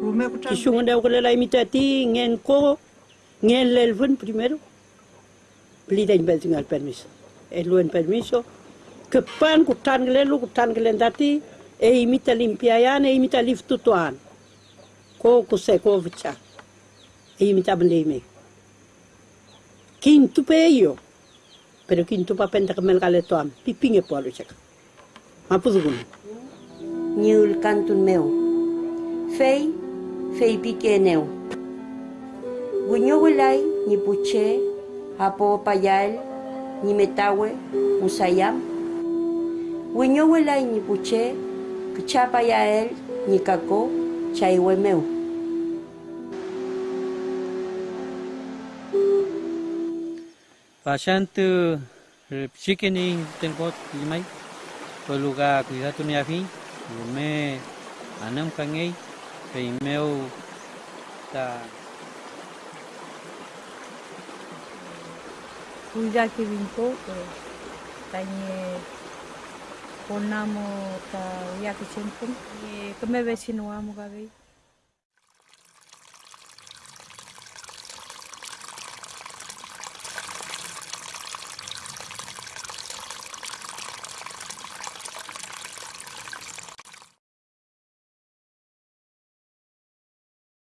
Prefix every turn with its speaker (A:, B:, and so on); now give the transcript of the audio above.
A: me ko
B: Ki sunga deu kele lai mita ti ngen ko ngen lel fun primero. Bel tinggal permiso. E luen permiso. Ke pan ku tan gele lu ku tan gele dati e imita limpiayan e imita liftu tuan. Ko ku se ko vicha. E imita bende me. Quinto pe yo. Pero quinto pa penta que melgale tuam. Pipinge po alu chaka. Mapudugun.
C: Niul cantun meu. Fei, fei pique neu. Guño wilay, ni puche, hapo payal, ni metawe, musayam. Guño wilay, ni puche, kchapa yael, ni kako, chaiwe meu.
D: Pasantu chicken tengo limai lugar cuidado ni afi me anam kangai
E: Vimeo tá. já que sempre. E como é que Kame não amo gabe.